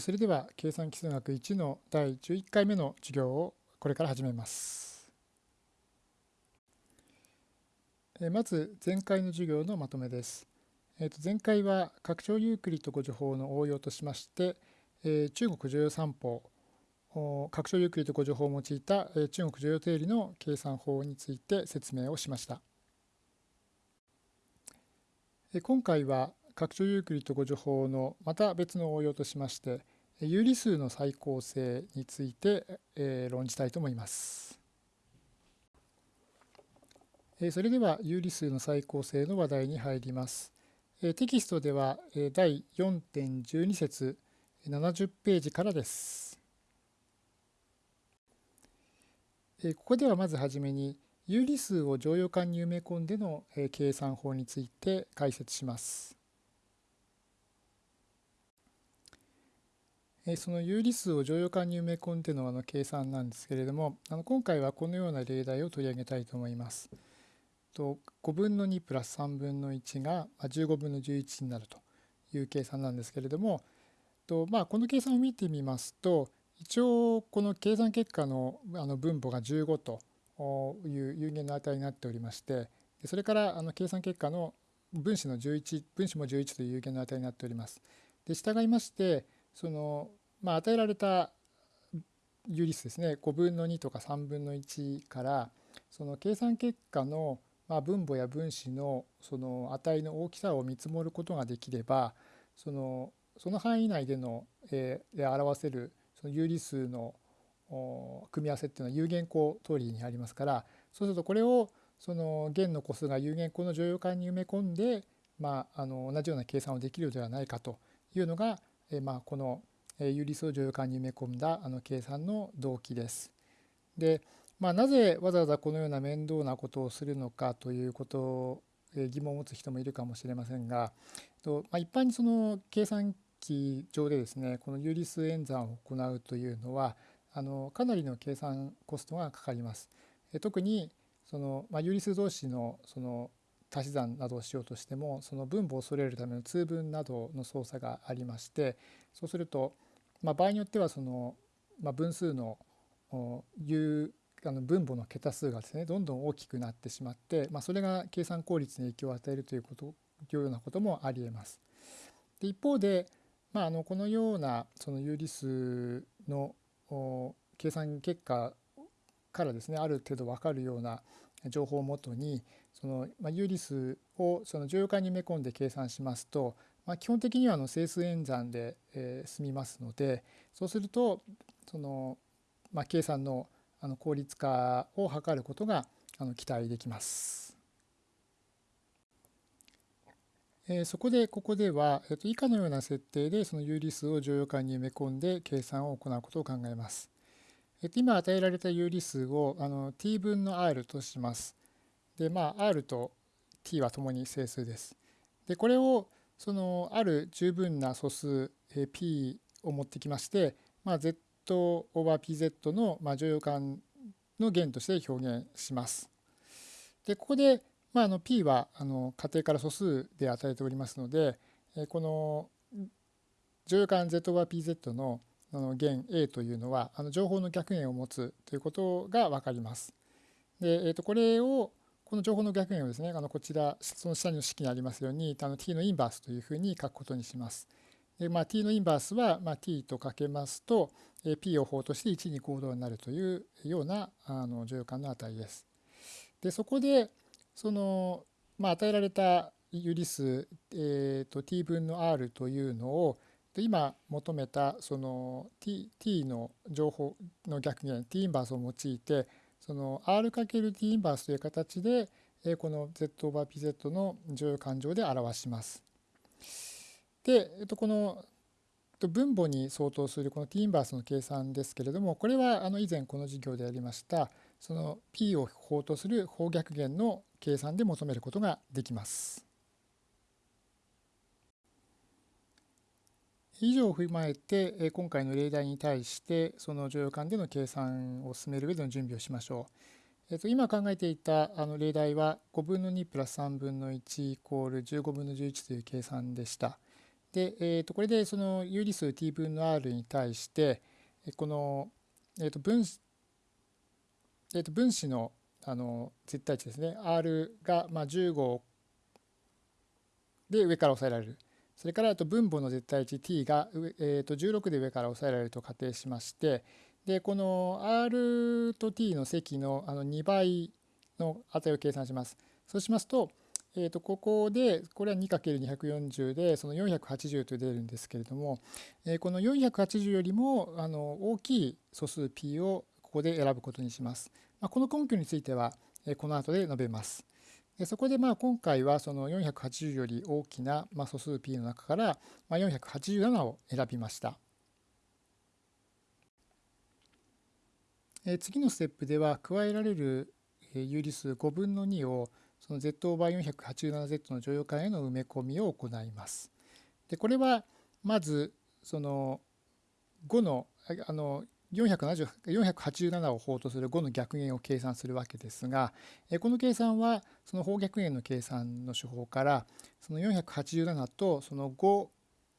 それでは計算基礎学1の第11回目の授業をこれから始めます。まず前回の授業のまとめです。前回は拡張ユークリッド誤助法の応用としまして中国重要三法拡張ユークリッド誤助法を用いた中国重要定理の計算法について説明をしました。今回は拡張ユークリッド誤助法のまた別の応用としまして有理数の最高性について、え論じたいと思います。えそれでは有理数の最高性の話題に入ります。えテキストでは、え第4.12節70ページからです。えここではまずはじめに有理数を乗用感に埋め込んでの計算法について解説します。その有理数を乗用感に埋め込んでのあの計算なんですけれどもあの今回はこのような例題を取り上げたいと思います。5分の2プラス3分の1が15分の11になるという計算なんですけれどもと、まあ、この計算を見てみますと一応この計算結果のあの分母が15という有限の値になっておりましてそれからあの計算結果の分子の11分子も11という有限の値になっております。で従いましてそのまあ、与えられた有理数ですね。5分の2とか3分の1からその計算結果のまあ分母や分子のその値の大きさを見積もることができればそのその範囲内での、えで表せるその有理数の組み合わせっていうのは有限項通りにありますからそうするとこれをその弦の個数が有限項の乗用感に埋め込んで、まあ、あの同じような計算をできるのではないかというのが、えまあ、この有理数を乗用感に埋め込んだあの計算の動機です。で、まあ、なぜわざわざこのような面倒なことをするのかということを疑問を持つ人もいるかもしれませんが、とまあ、一般にその計算機上でですねこの有理数演算を行うというのはあのかなりの計算コストがかかります。特にその、まあ、有理数同士のその足し算などをしようとしてもその分母を揃えるための通分などの操作がありましてそうするとまあ、場合によってはその、まあ、分数のいうあの分母の桁数がですねどんどん大きくなってしまって、まあ、それが計算効率に影響を与えるというこというようなこともありえます。で一方で、まあ、あのこのようなその有理数の計算結果からですねある程度分かるような情報をもとにその、まあ、有理数をその乗用感に埋め込んで計算しますとまあ、基本的にはあの整数演算で、えー、済みますのでそうするとその、まあ、計算のあの効率化を図ることがあの期待できます。えー、そこでここでは、えー、と以下のような設定でその有理数を乗用感に埋め込んで計算を行うことを考えます。えー、と今与えられた有理数をあの t 分の r とします。でまあ r と t はともに整数です。でこれをそのある十分な素数 p を持ってきまして、まあ、z オーバー pz の乗用感の弦として表現します。でここで、まあ、あの p はあの仮定から素数で与えておりますのでこの乗用感 z オーバー pz の弦 a というのはあの情報の逆弦を持つということが分かります。で、えー、とこれをこの情報の逆円をですねあのこちらその下の式にありますようにあの t のインバースというふうに書くことにします。でまあ、t のインバースは、まあ、t とかけますと p を法として1に行動になるというようなあの乗用感の値です。でそこでその、まあ、与えられた有理数、えーと、t 分の r というのを今求めたその t, t の情報の逆減 t インバースを用いてその R×T インバースという形でこの Z オーバー PZ の乗用感情で表します。で、えっと、この分母に相当するこの T インバースの計算ですけれどもこれはあの以前この授業でやりましたその P を法とする方逆弦の計算で求めることができます。以上を踏まえて今回の例題に対してその乗用感での計算を進める上での準備をしましょう。えっと、今考えていたあの例題は5分の2プラス3分の1イコール15分の11という計算でした。で、えー、とこれでその有理数 t 分の r に対してこの、えー、と分子、えー、と分子のあの絶対値ですね r がまあ15で上から抑えられるそれからと分母の絶対値 t が、えー、と16で上から抑えられると仮定しましてでこの r と t の積のあの2倍の値を計算します。そうしますと,、えー、とここでこれは 2×240 でその480と出るんですけれども、え、この480よりもあの大きい素数 p をここで選ぶことにします。ま、この根拠については、え、この後で述べます。そこでまあ今回はその480より大きな素数 p の中からまあ487を選びました。次のステップでは加えられる有理数5分の2をその z オーバー 487z の乗用感への埋め込みを行います。でこれはまずその5のあの487を法とする5の逆減を計算するわけですがこの計算はその方逆減の計算の手法からその487とその5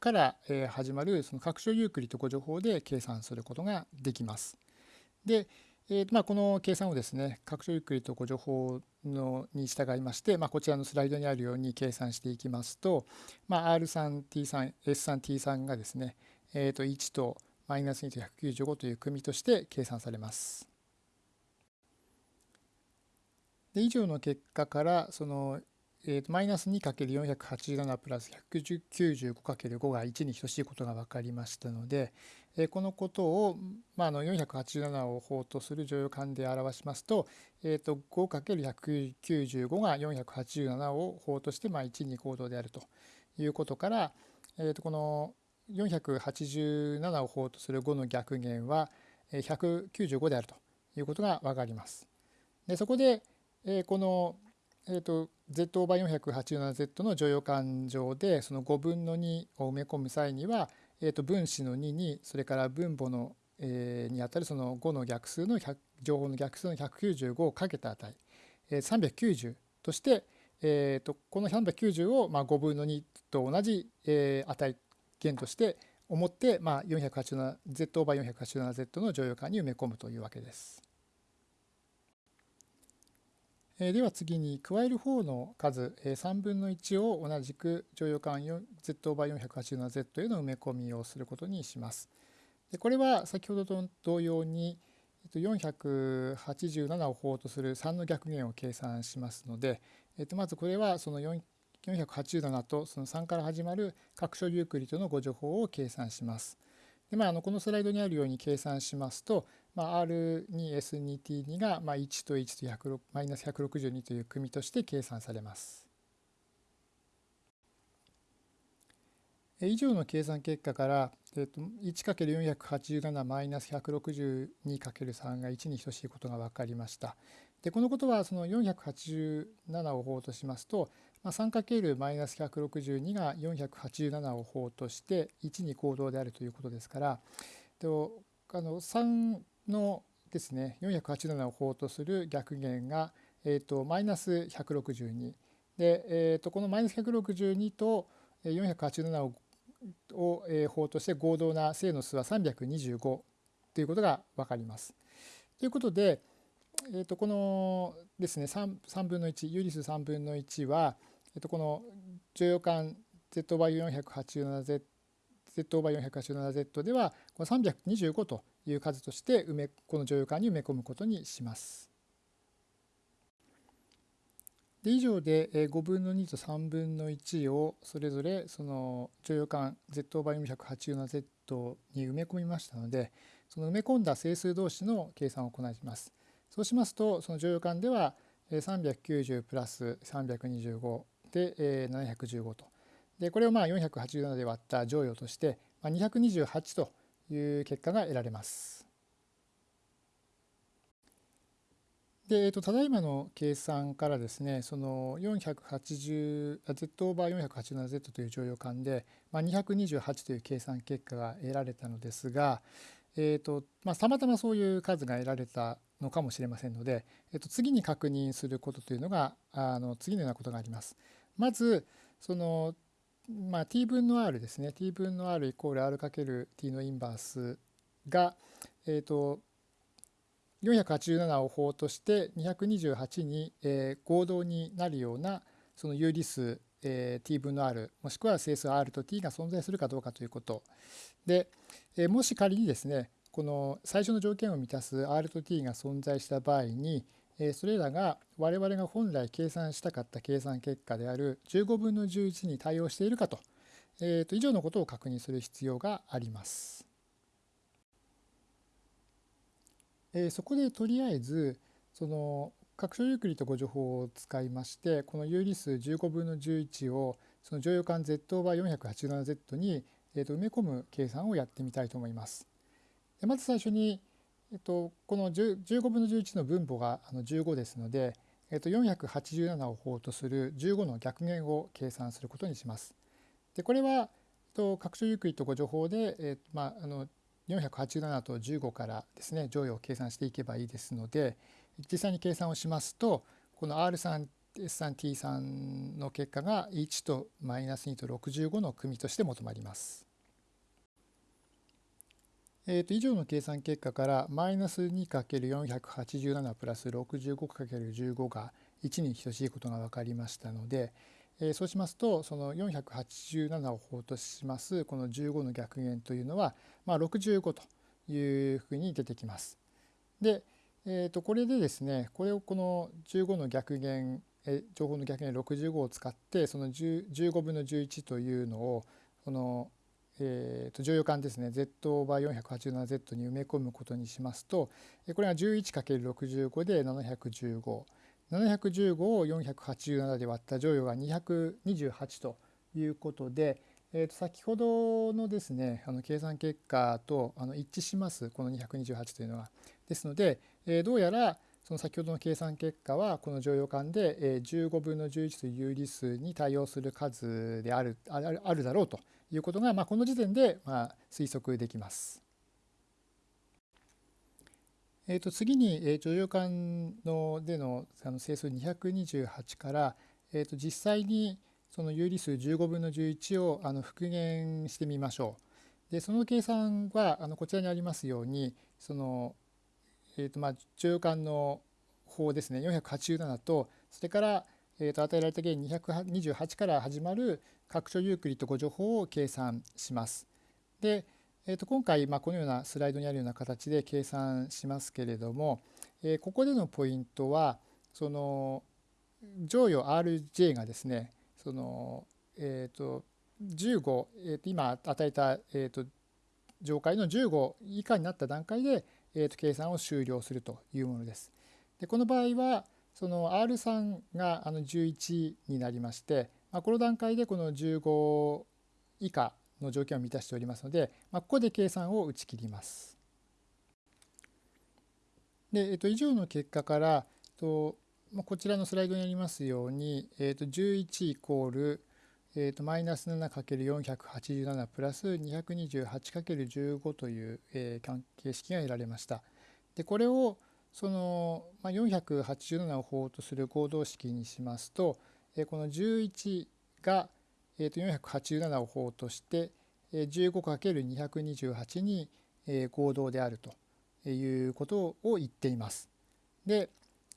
から始まるその拡張ユークリッド誤助法で計算することができます。で、えーまあ、この計算をですね拡張ユークリッド誤助法のに従いまして、まあ、こちらのスライドにあるように計算していきますと、まあ、R3T3、S3T3 がですね、えー、と1とマイナス2と195という組として計算されます。で以上の結果からその、えー、とマイナス 2×487 プラス 195×5 が1に等しいことが分かりましたので、えー、このことを、まあ、あの487を法とする乗用感で表しますと,、えー、と 5×195 が487を法として、まあ、1に行動であるということから、えー、とこの487を法とする5の逆減は195であるということが分かります。でそこでこの、えー、と z オーバー 487z の乗用感上でその5分の2を埋め込む際には、えー、と分子の2にそれから分母の、えー、にあたるその5の逆数の情報の逆数の195をかけた値、えー、390として、えー、とこの390をまあ5分の2と同じ、えー、値元として思って、まあ、487Z オーバー 487Z の乗用感に埋め込むというわけです。えでは次に加える方の数、え3分の1を同じく乗用感 Z オーバー 487Z への埋め込みをすることにします。でこれは先ほどと同様に487を法とする3の逆減を計算しますので、えとまずこれはその487とその3から始まる各所ユークリッドの誤助法を計算します。でまあ、あのこのスライドにあるように計算しますと、まあ、R2S2T2 がまあ1と1とマイナス162という組として計算されます。以上の計算結果から、えー、と 1×487 マイナス 162×3 が1に等しいことが分かりました。でこのことはその487を法としますと、まあ、3×-162 が487を法として1に行動であるということですからあの3のですね487を法とする逆減が、えー、とマイナス162で、えー、とこのマイナス162と487をを法として合同な正の数は325ということが分かります。ということで、えー、とこのですね 3, 3分の1有理数3分の1は、えっと、この乗用感 Z バー 487Z Z バー 487Z ではこの325という数として埋めこの乗用感に埋め込むことにします。で以上で5分の2と3分の1をそれぞれその乗用感 Z バー 487Z に埋め込みましたのでその埋め込んだ整数同士の計算を行います。そうしますとその乗用感では390プラス325で、えー、715と。でこれをまあ487で割った乗与として、まあ、228という結果が得られます。で、えー、とただいまの計算からですねその480 z オーバー 487z という乗用感で、まあ、228という計算結果が得られたのですが、えーとまあ、たまたまそういう数が得られたのかもしれませんので、えー、と次に確認することというのがあの次のようなことがあります。まずそのまあ、t 分の r ですね。T 分の r イコール r かける t のインバースが、えーと、487を法として228に、えー、合同になるようなその有理数、えー、t 分の r もしくは整数 r と t が存在するかどうかということ。で、えー、もし仮にですねこの最初の条件を満たす r と t が存在した場合に、それらが我々が本来計算したかった計算結果である15分の11に対応しているかと,、えー、と以上のことを確認する必要があります。えー、そこでとりあえずその拡張ユークリッド互除法を使いましてこの有理数15分の11をその乗用感 z オーバー 487z に、えー、と埋め込む計算をやってみたいと思います。でまず最初にえっと、この15分の11の分母が15ですので、えっと、487を法とする15の逆元を計算することにします。でこれは、えっと、拡張ユークリッド互除法で、えっとまあ、あの487と15からですね乗与を計算していけばいいですので実際に計算をしますとこの R3 S3T3 の結果が1とマイナス2と65の組として求まります。えー、と以上の計算結果からマイナス 2×487 プラス 65×15 が1に等しいことが分かりましたので、えー、そうしますとその487を法としますこの15の逆減というのは、まあ、65というふうに出てきます。で、えー、とこれでですねこれをこの15の逆減え情報の逆減65を使ってその15分の11というのをこのえー、と乗用感ですね z オーバー 487z に埋め込むことにしますとこれが 11×65 で715。715を487で割った乗用が228ということで、えー、と先ほどのですねあの計算結果とあの一致しますこの228というのは。ですので、えー、どうやらその先ほどの計算結果はこの乗用感で15分の11という有理数に対応する数であるあるあるだろうということが、まあ、この時点でまあ推測できます。えー、と次に、えー、乗用感のでのあの整数228から、えー、と実際にその有理数15分の11をあの復元してみましょう。でその計算はあのこちらにありますようにその、えーとまあ、乗用感の法ですね487とそれから、えー、と与えられた原因228から始まる拡張ユークリッド誤助法を計算します。で、えー、と今回、まあ、このようなスライドにあるような形で計算しますけれども、えー、ここでのポイントはその乗与 RJ がですねその、えー、と15、えー、と今与えた、えー、と上階の15以下になった段階で、えー、と計算を終了するというものです。でこの場合はその R3 があの11になりましてまあ、この段階でこの15以下の条件を満たしておりますので、まあ、ここで計算を打ち切ります。で、えっと、以上の結果からと、まあ、こちらのスライドにありますように、えっと、11イコール、えっと、マイナス 7×487 プラス 228×15 という、えー、形式が得られました。でこれをその、まあ、487を法とする合同式にしますと、この11が487を法として 15×228 に合同であるということを言っています。で、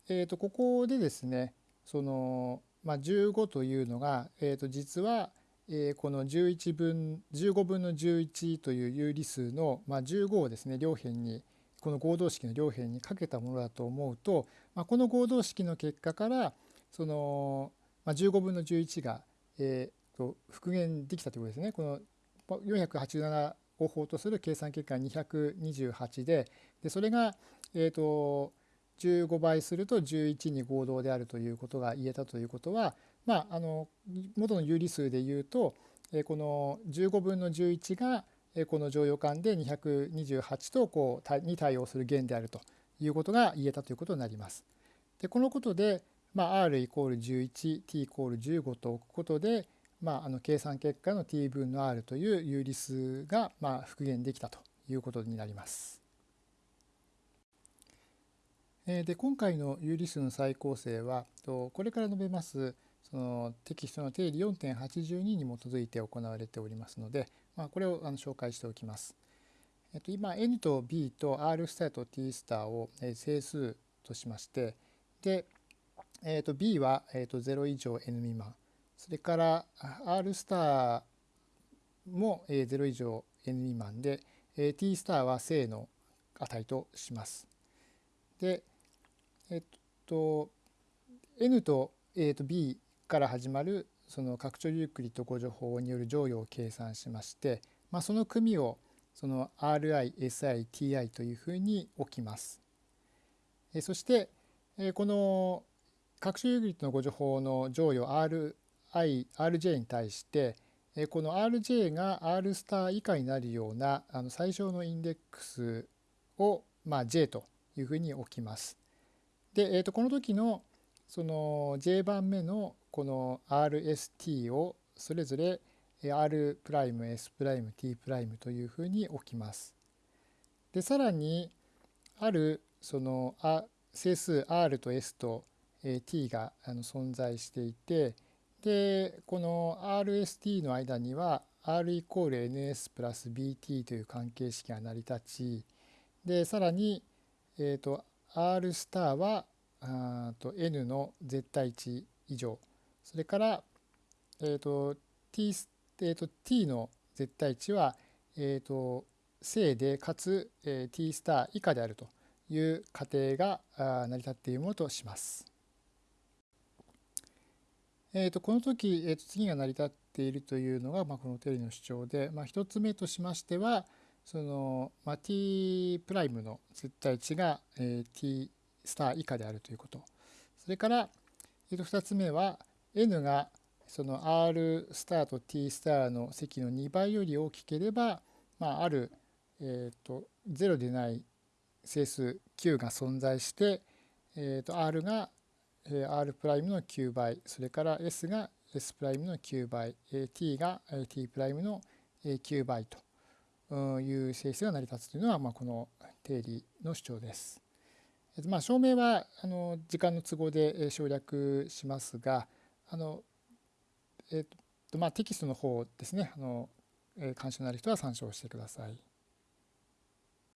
えー、とここでですねその、まあ、15というのが、えー、と実は、えこの11分15分の11という有理数の、まあ、15をですね両辺にこの合同式の両辺にかけたものだと思うと、まあ、この合同式の結果からそのまあ、15分の11が、えー、と復元できたということですね。この487を法とする計算結果228ででそれが、えー、と15倍すると11に合同であるということが言えたということは、まあ、あの元の有理数でいうと、えー、この15分の11がこの乗用感で228とこうに対応する弦であるということが言えたということになります。でこのことで、まあ、r イコール11 t イコール15と置くことで、まあ、あの計算結果の t 分の r という有理数がまあ復元できたということになります。で今回の有理数の再構成はこれから述べますそのテキストの定理4.82に基づいて行われておりますので、まあ、これをあの紹介しておきます。えっと、今 n と b と r スターと t スターを整数としましてで、えっと、b は、えっと、0以上 n 未満それから r スターも0以上 n 未満で t スターは正の値とします。で、えっと、n と,、えっと b から始まるその拡張ユークリッド誤助法による乗与を計算しまして、まあ、その組をその RI、SI、TI というふうに置きます。そしてこの拡張ユークリッドの誤助法の乗与 RI、RJ に対してこの RJ が R スター以下になるようなあの最小のインデックスを、まあ、J というふうに置きます。で、えー、とこの時のその J 番目のこの RST をそれぞれ R'、S'、T' というふうに置きます。で、さらにあるその整数 R と S と T が存在していて、で、この RST の間には R イコール NS プラス BT という関係式が成り立ち、で、さらに、えっ、ー、と、R スターはあと n の絶対値以上それから、えーと t えーと、t の絶対値は、えーと、正でかつ、えー、t スター以下であるという仮定が成り立っているものとします。えーと、この時、えーと、次が成り立っているというのが、まあ、この定理の主張で、まあ、1つ目としましてはその、まあ、t' の絶対値が、えー、t スター以下であるということ。それから、えー、と2つ目は n がその r スターと t スターの積の2倍より大きければ、まあ、ある、えー、と0でない整数 q が存在して、えー、と r が r' の9倍それから s が s' の9倍 t が t' の9倍という整数が成り立つというのは、まあ、この定理の主張です。まあ、証明はあの時間の都合で省略しますがあの、えーとまあ、テキストの方ですねあの、え関心のある人は参照してください。